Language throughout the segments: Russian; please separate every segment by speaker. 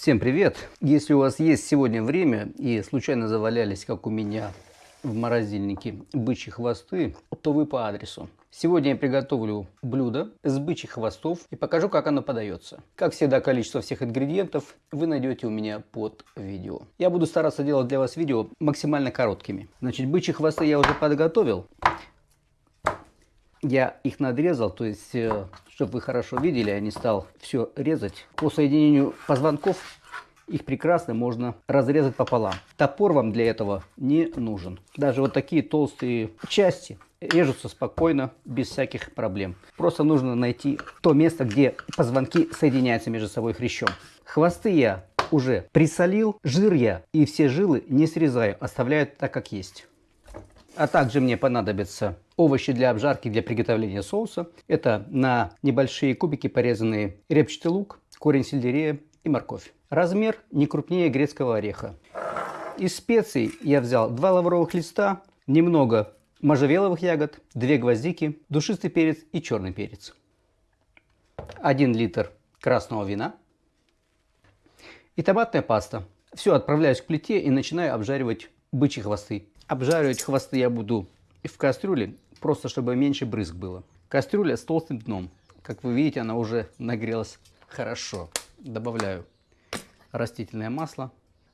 Speaker 1: Всем привет! Если у вас есть сегодня время и случайно завалялись, как у меня, в морозильнике бычьи хвосты, то вы по адресу. Сегодня я приготовлю блюдо с бычьих хвостов и покажу, как оно подается. Как всегда, количество всех ингредиентов вы найдете у меня под видео. Я буду стараться делать для вас видео максимально короткими. Значит, бычьи хвосты я уже подготовил. Я их надрезал, то есть, э, чтобы вы хорошо видели, я не стал все резать. По соединению позвонков их прекрасно можно разрезать пополам. Топор вам для этого не нужен. Даже вот такие толстые части режутся спокойно, без всяких проблем. Просто нужно найти то место, где позвонки соединяются между собой хрящом. Хвосты я уже присолил, жир я и все жилы не срезаю, оставляю так, как есть. А также мне понадобятся овощи для обжарки, для приготовления соуса. Это на небольшие кубики порезанный репчатый лук, корень сельдерея и морковь. Размер не крупнее грецкого ореха. Из специй я взял два лавровых листа, немного можжевеловых ягод, две гвоздики, душистый перец и черный перец. 1 литр красного вина и томатная паста. Все, отправляюсь к плите и начинаю обжаривать бычьи хвосты. Обжаривать хвосты я буду в кастрюле, просто чтобы меньше брызг было. Кастрюля с толстым дном. Как вы видите, она уже нагрелась хорошо. Добавляю растительное масло.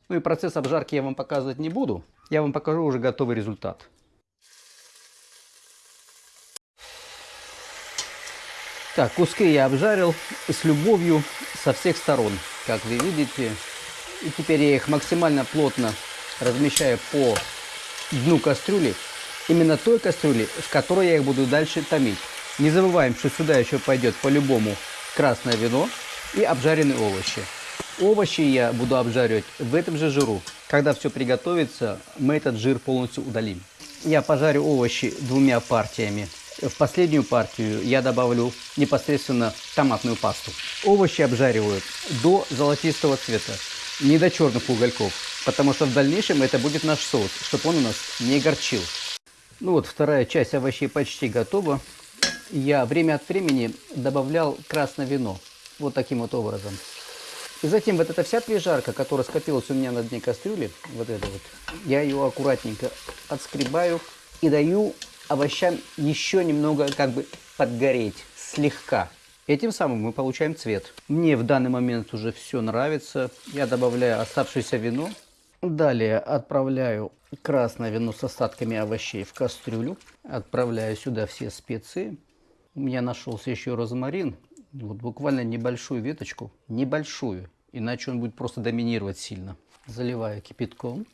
Speaker 1: Ну и процесс обжарки я вам показывать не буду. Я вам покажу уже готовый результат. Так, куски я обжарил с любовью со всех сторон, как вы видите. И теперь я их максимально плотно размещаю по дну кастрюли, именно той кастрюли, в которой я их буду дальше томить. Не забываем, что сюда еще пойдет по-любому красное вино и обжаренные овощи. Овощи я буду обжаривать в этом же жиру. Когда все приготовится, мы этот жир полностью удалим. Я пожарю овощи двумя партиями. В последнюю партию я добавлю непосредственно томатную пасту. Овощи обжаривают до золотистого цвета, не до черных угольков потому что в дальнейшем это будет наш соус, чтобы он у нас не горчил. Ну вот, вторая часть овощей почти готова. Я время от времени добавлял красное вино, вот таким вот образом. И затем вот эта вся прижарка, которая скопилась у меня на дне кастрюли, вот это вот, я ее аккуратненько отскребаю и даю овощам еще немного как бы подгореть, слегка. Этим самым мы получаем цвет. Мне в данный момент уже все нравится. Я добавляю оставшееся вино. Далее отправляю красное вино с остатками овощей в кастрюлю. Отправляю сюда все специи. У меня нашелся еще розмарин. Вот буквально небольшую веточку. Небольшую. Иначе он будет просто доминировать сильно. Заливаю кипятком.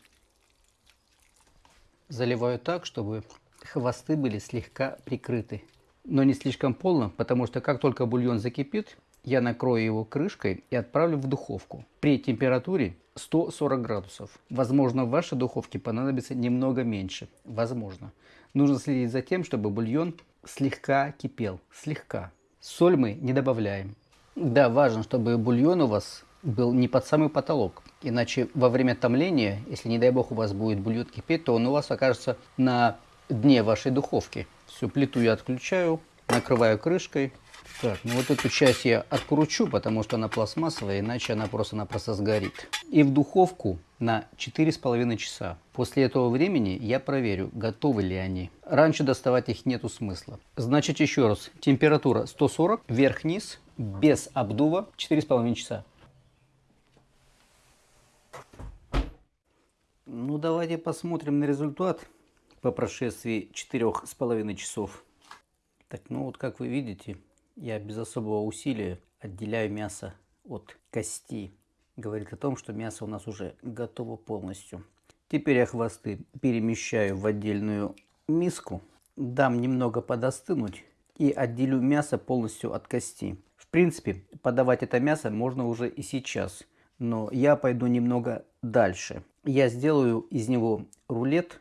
Speaker 1: Заливаю так, чтобы хвосты были слегка прикрыты. Но не слишком полно, потому что как только бульон закипит, я накрою его крышкой и отправлю в духовку при температуре 140 градусов. Возможно, в вашей духовке понадобится немного меньше. Возможно. Нужно следить за тем, чтобы бульон слегка кипел. Слегка. Соль мы не добавляем. Да, важно, чтобы бульон у вас был не под самый потолок. Иначе во время томления, если не дай бог у вас будет бульон кипеть, то он у вас окажется на дне вашей духовки. Всю плиту я отключаю, накрываю крышкой так, ну вот эту часть я откручу, потому что она пластмассовая, иначе она просто-напросто сгорит. И в духовку на 4,5 часа. После этого времени я проверю, готовы ли они. Раньше доставать их нету смысла. Значит, еще раз, температура 140, вверх-вниз, без обдува, 4,5 часа. Ну, давайте посмотрим на результат по прошествии 4,5 часов. Так, ну вот как вы видите, я без особого усилия отделяю мясо от кости. Говорит о том, что мясо у нас уже готово полностью. Теперь я хвосты перемещаю в отдельную миску. Дам немного подостынуть и отделю мясо полностью от кости. В принципе, подавать это мясо можно уже и сейчас. Но я пойду немного дальше. Я сделаю из него рулет,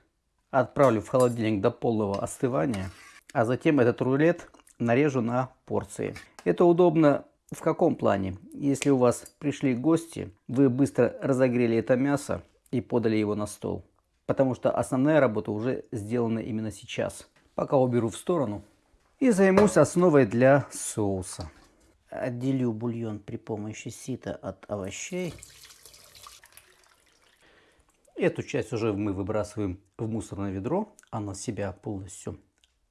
Speaker 1: отправлю в холодильник до полного остывания. А затем этот рулет нарежу на порции. Это удобно в каком плане? Если у вас пришли гости, вы быстро разогрели это мясо и подали его на стол. Потому что основная работа уже сделана именно сейчас. Пока уберу в сторону и займусь основой для соуса. отделю бульон при помощи сита от овощей. Эту часть уже мы выбрасываем в мусорное ведро. Она себя полностью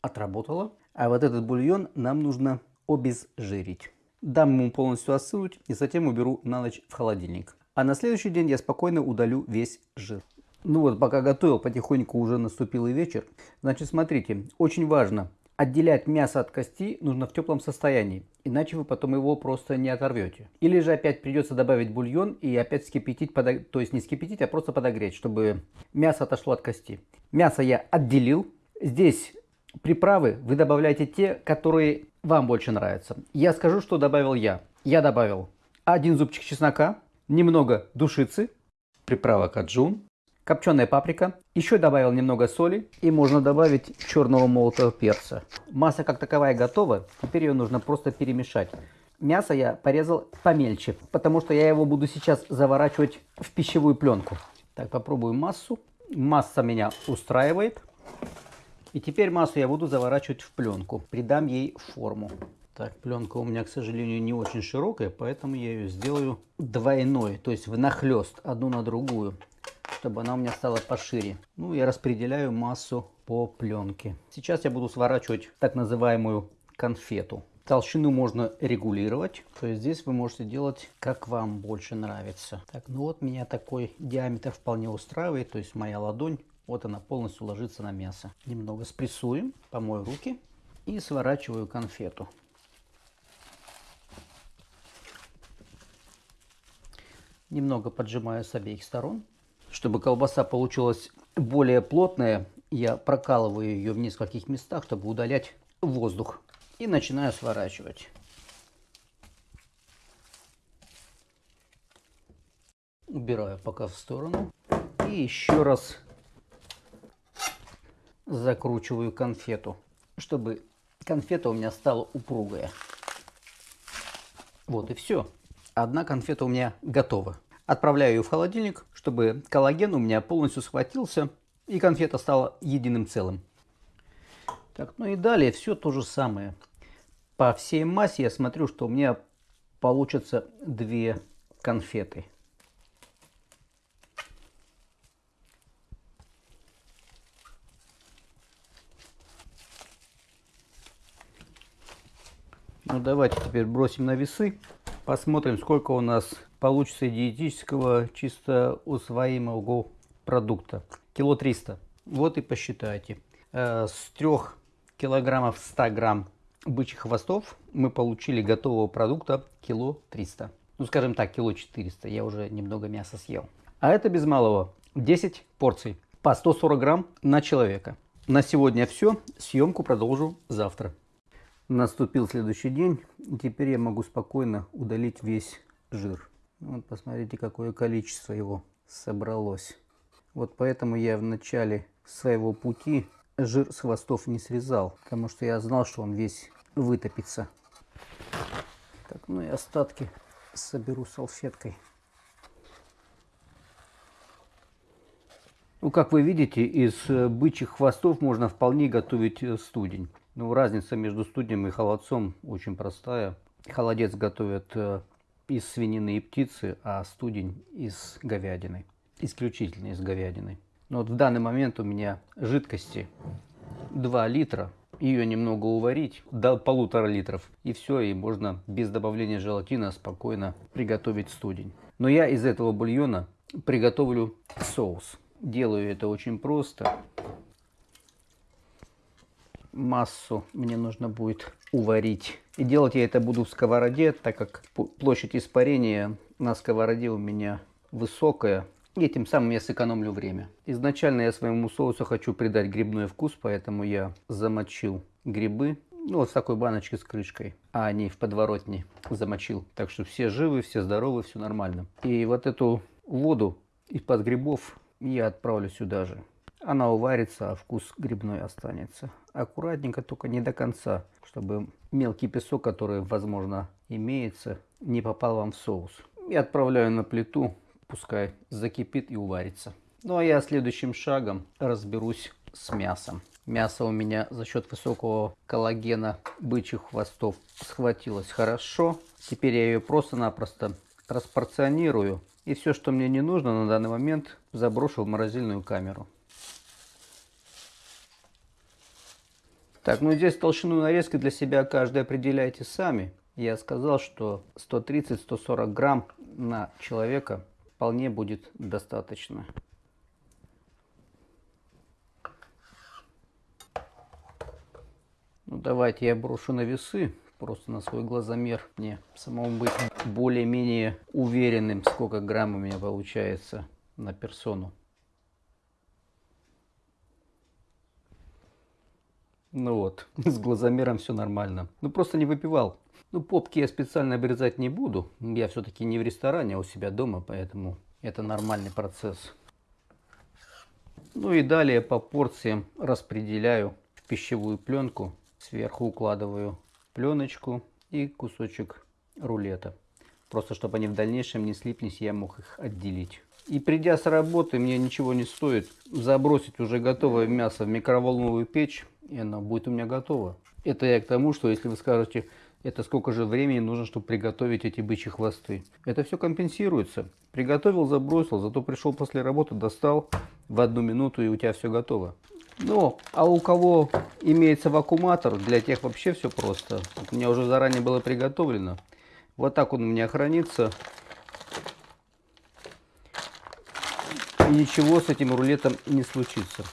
Speaker 1: отработала. А вот этот бульон нам нужно обезжирить. Дам ему полностью остынуть и затем уберу на ночь в холодильник. А на следующий день я спокойно удалю весь жир. Ну вот, пока готовил, потихоньку уже наступил и вечер. Значит, смотрите, очень важно, отделять мясо от кости нужно в теплом состоянии, иначе вы потом его просто не оторвете. Или же опять придется добавить бульон и опять вскипятить, подог... то есть не вскипятить, а просто подогреть, чтобы мясо отошло от кости. Мясо я отделил. Здесь приправы вы добавляете те, которые вам больше нравятся. Я скажу, что добавил я. Я добавил один зубчик чеснока, немного душицы, приправа каджун, копченая паприка. Еще добавил немного соли и можно добавить черного молотого перца. Масса как таковая готова, теперь ее нужно просто перемешать. Мясо я порезал помельче, потому что я его буду сейчас заворачивать в пищевую пленку. Так, попробую массу. Масса меня устраивает. И теперь массу я буду заворачивать в пленку, придам ей форму. Так, пленка у меня, к сожалению, не очень широкая, поэтому я ее сделаю двойной, то есть внахлест, одну на другую, чтобы она у меня стала пошире. Ну, я распределяю массу по пленке. Сейчас я буду сворачивать так называемую конфету. Толщину можно регулировать, то есть здесь вы можете делать как вам больше нравится. Так, ну вот меня такой диаметр вполне устраивает, то есть моя ладонь вот она полностью ложится на мясо. Немного спрессуем, помою руки и сворачиваю конфету. Немного поджимаю с обеих сторон. Чтобы колбаса получилась более плотная, я прокалываю ее в нескольких местах, чтобы удалять воздух. И начинаю сворачивать. Убираю пока в сторону. И еще раз закручиваю конфету, чтобы конфета у меня стала упругая. Вот и все. Одна конфета у меня готова. Отправляю ее в холодильник, чтобы коллаген у меня полностью схватился и конфета стала единым целым. Так, ну и далее все то же самое. По всей массе я смотрю, что у меня получится две конфеты. Ну давайте теперь бросим на весы. Посмотрим, сколько у нас получится диетического чисто усвоимого продукта. Кило 300. Вот и посчитайте. Э, с 3 килограммов 100 грамм бычьих хвостов мы получили готового продукта кило 300. Ну скажем так, кило 400. Я уже немного мяса съел. А это без малого 10 порций по 140 грамм на человека. На сегодня все. Съемку продолжу завтра. Наступил следующий день, и теперь я могу спокойно удалить весь жир. Вот посмотрите, какое количество его собралось. Вот поэтому я в начале своего пути жир с хвостов не срезал, потому что я знал, что он весь вытопится. Так, ну и остатки соберу салфеткой. Ну, как вы видите, из э, бычьих хвостов можно вполне готовить э, студень. Ну, разница между студнем и холодцом очень простая. Холодец готовят э, из свинины и птицы, а студень из говядины. Исключительно из говядины. Но вот в данный момент у меня жидкости 2 литра. Ее немного уварить до полутора литров. И все, и можно без добавления желатина спокойно приготовить студень. Но я из этого бульона приготовлю соус. Делаю это очень просто массу мне нужно будет уварить. И делать я это буду в сковороде, так как площадь испарения на сковороде у меня высокая. И тем самым я сэкономлю время. Изначально я своему соусу хочу придать грибной вкус, поэтому я замочил грибы. Ну, вот в такой баночке с крышкой, а не в подворотне замочил. Так что все живы, все здоровы, все нормально. И вот эту воду из-под грибов я отправлю сюда же. Она уварится, а вкус грибной останется. Аккуратненько, только не до конца, чтобы мелкий песок, который, возможно, имеется, не попал вам в соус. И отправляю на плиту, пускай закипит и уварится. Ну а я следующим шагом разберусь с мясом. Мясо у меня за счет высокого коллагена бычьих хвостов схватилось хорошо. Теперь я ее просто-напросто распорционирую. И все, что мне не нужно на данный момент, заброшу в морозильную камеру. Так, ну здесь толщину нарезки для себя каждый определяйте сами. Я сказал, что 130-140 грамм на человека вполне будет достаточно. Ну, давайте я брошу на весы, просто на свой глазомер. Мне самому быть более-менее уверенным, сколько грамм у меня получается на персону. Ну вот, с глазомером все нормально. Ну просто не выпивал. Ну попки я специально обрезать не буду. Я все-таки не в ресторане, а у себя дома, поэтому это нормальный процесс. Ну и далее по порциям распределяю в пищевую пленку. Сверху укладываю пленочку и кусочек рулета. Просто чтобы они в дальнейшем не слиплись, я мог их отделить. И придя с работы, мне ничего не стоит забросить уже готовое мясо в микроволновую печь, и оно будет у меня готово. Это я к тому, что если вы скажете, это сколько же времени нужно, чтобы приготовить эти бычьи хвосты. Это все компенсируется. Приготовил, забросил, зато пришел после работы, достал в одну минуту и у тебя все готово. Ну, а у кого имеется вакууматор, для тех вообще все просто. У меня уже заранее было приготовлено. Вот так он у меня хранится. Ничего с этим рулетом не случится.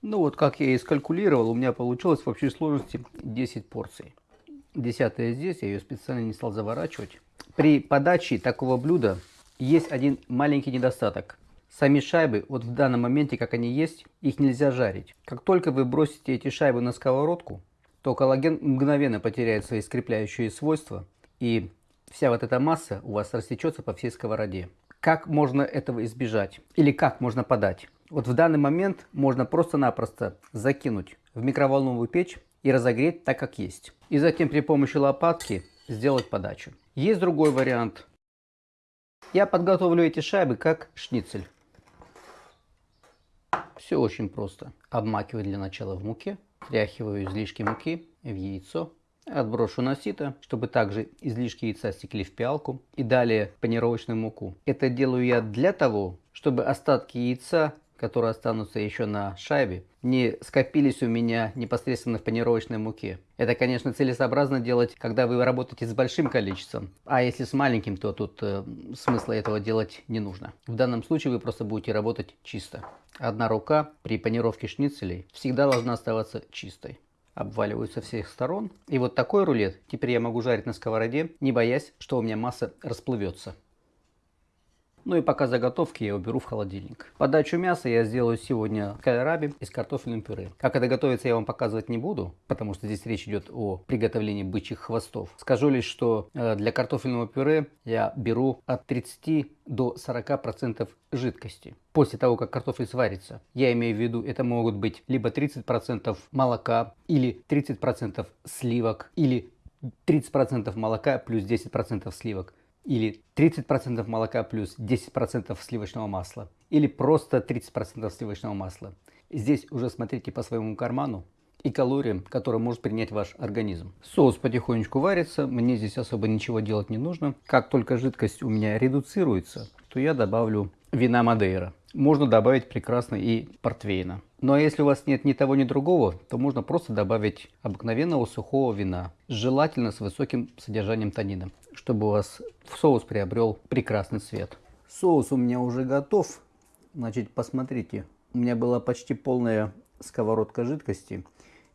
Speaker 1: Ну вот, как я и скалькулировал, у меня получилось в общей сложности 10 порций. Десятая здесь, я ее специально не стал заворачивать. При подаче такого блюда есть один маленький недостаток. Сами шайбы, вот в данном моменте, как они есть, их нельзя жарить. Как только вы бросите эти шайбы на сковородку, то коллаген мгновенно потеряет свои скрепляющие свойства, и вся вот эта масса у вас растечется по всей сковороде. Как можно этого избежать? Или как можно подать? Вот в данный момент можно просто-напросто закинуть в микроволновую печь и разогреть так, как есть. И затем при помощи лопатки сделать подачу. Есть другой вариант. Я подготовлю эти шайбы как шницель. Все очень просто. Обмакиваю для начала в муке, тряхиваю излишки муки в яйцо, Отброшу на сито, чтобы также излишки яйца стекли в пиалку и далее панировочную муку. Это делаю я для того, чтобы остатки яйца которые останутся еще на шайбе, не скопились у меня непосредственно в панировочной муке. Это, конечно, целесообразно делать, когда вы работаете с большим количеством. А если с маленьким, то тут э, смысла этого делать не нужно. В данном случае вы просто будете работать чисто. Одна рука при панировке шницелей всегда должна оставаться чистой. Обваливаю со всех сторон. И вот такой рулет теперь я могу жарить на сковороде, не боясь, что у меня масса расплывется. Ну и пока заготовки я уберу в холодильник. Подачу мяса я сделаю сегодня кальраби из картофельным пюре. Как это готовится, я вам показывать не буду, потому что здесь речь идет о приготовлении бычьих хвостов. Скажу лишь, что э, для картофельного пюре я беру от 30 до 40% жидкости. После того, как картофель сварится, я имею в виду, это могут быть либо 30% молока, или 30% сливок, или 30% молока плюс 10% сливок или 30% молока плюс 10% сливочного масла, или просто 30% сливочного масла. Здесь уже смотрите по своему карману и калориям, которые может принять ваш организм. Соус потихонечку варится, мне здесь особо ничего делать не нужно. Как только жидкость у меня редуцируется, то я добавлю вина Мадейра. Можно добавить прекрасно и портвейна. Ну а если у вас нет ни того, ни другого, то можно просто добавить обыкновенного сухого вина, желательно с высоким содержанием танина, чтобы у вас соус приобрел прекрасный цвет. Соус у меня уже готов. Значит, посмотрите, у меня была почти полная сковородка жидкости,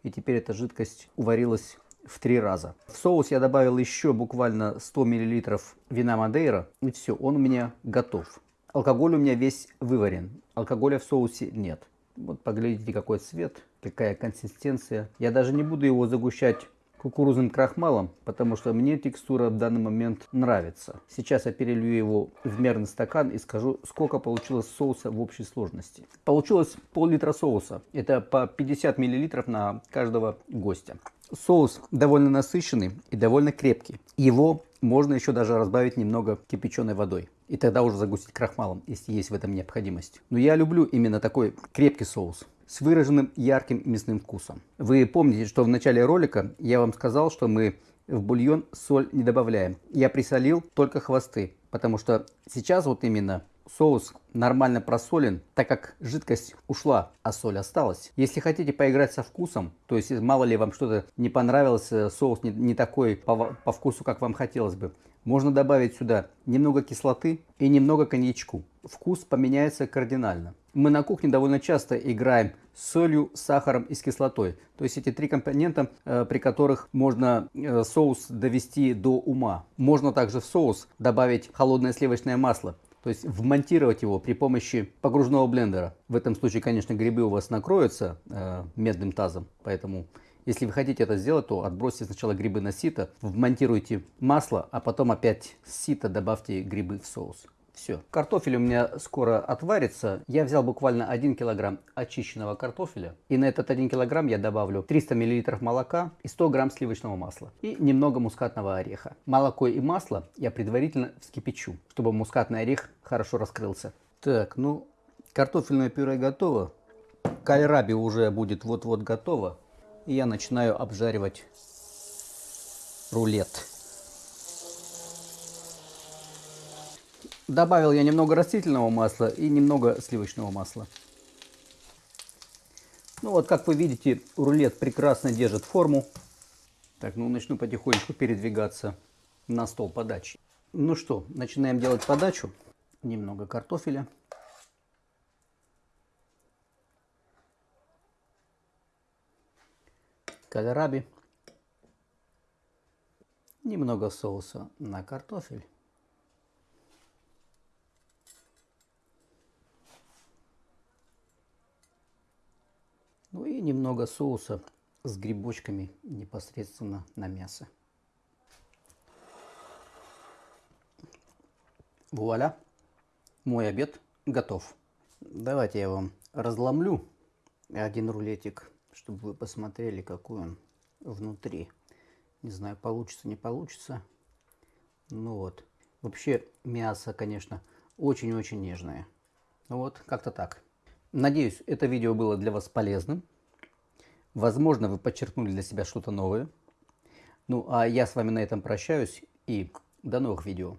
Speaker 1: и теперь эта жидкость уварилась в три раза. В соус я добавил еще буквально 100 мл вина Мадейра, и все, он у меня готов. Алкоголь у меня весь выварен, алкоголя в соусе нет. Вот поглядите, какой цвет, какая консистенция. Я даже не буду его загущать кукурузным крахмалом, потому что мне текстура в данный момент нравится. Сейчас я перелью его в мерный стакан и скажу, сколько получилось соуса в общей сложности. Получилось пол-литра соуса. Это по 50 миллилитров на каждого гостя. Соус довольно насыщенный и довольно крепкий. Его можно еще даже разбавить немного кипяченой водой. И тогда уже загустить крахмалом, если есть в этом необходимость. Но я люблю именно такой крепкий соус с выраженным ярким мясным вкусом. Вы помните, что в начале ролика я вам сказал, что мы в бульон соль не добавляем. Я присолил только хвосты, потому что сейчас вот именно соус нормально просолен, так как жидкость ушла, а соль осталась. Если хотите поиграть со вкусом, то есть мало ли вам что-то не понравилось, э, соус не, не такой по, по вкусу, как вам хотелось бы, можно добавить сюда немного кислоты и немного коньячку. Вкус поменяется кардинально. Мы на кухне довольно часто играем с солью, сахаром и с кислотой. То есть эти три компонента, э, при которых можно э, соус довести до ума. Можно также в соус добавить холодное сливочное масло. То есть вмонтировать его при помощи погружного блендера. В этом случае, конечно, грибы у вас накроются э, медным тазом, поэтому если вы хотите это сделать, то отбросьте сначала грибы на сито, вмонтируйте масло, а потом опять сито добавьте грибы в соус. Все. Картофель у меня скоро отварится. Я взял буквально 1 килограмм очищенного картофеля. И на этот 1 килограмм я добавлю 300 миллилитров молока и 100 грамм сливочного масла. И немного мускатного ореха. Молоко и масло я предварительно вскипячу, чтобы мускатный орех хорошо раскрылся. Так, ну, картофельное пюре готово. Кальраби уже будет вот-вот готово. И я начинаю обжаривать рулет. Добавил я немного растительного масла и немного сливочного масла. Ну вот, как вы видите, рулет прекрасно держит форму. Так, ну начну потихонечку передвигаться на стол подачи. Ну что, начинаем делать подачу. Немного картофеля. Кальраби. Немного соуса на картофель. Ну и немного соуса с грибочками непосредственно на мясо. Вуаля! Мой обед готов. Давайте я вам разломлю один рулетик, чтобы вы посмотрели, какой он внутри. Не знаю, получится, не получится. Ну вот. Вообще мясо, конечно, очень-очень нежное. Вот, как-то так. Надеюсь, это видео было для вас полезным. Возможно, вы подчеркнули для себя что-то новое. Ну, а я с вами на этом прощаюсь и до новых видео.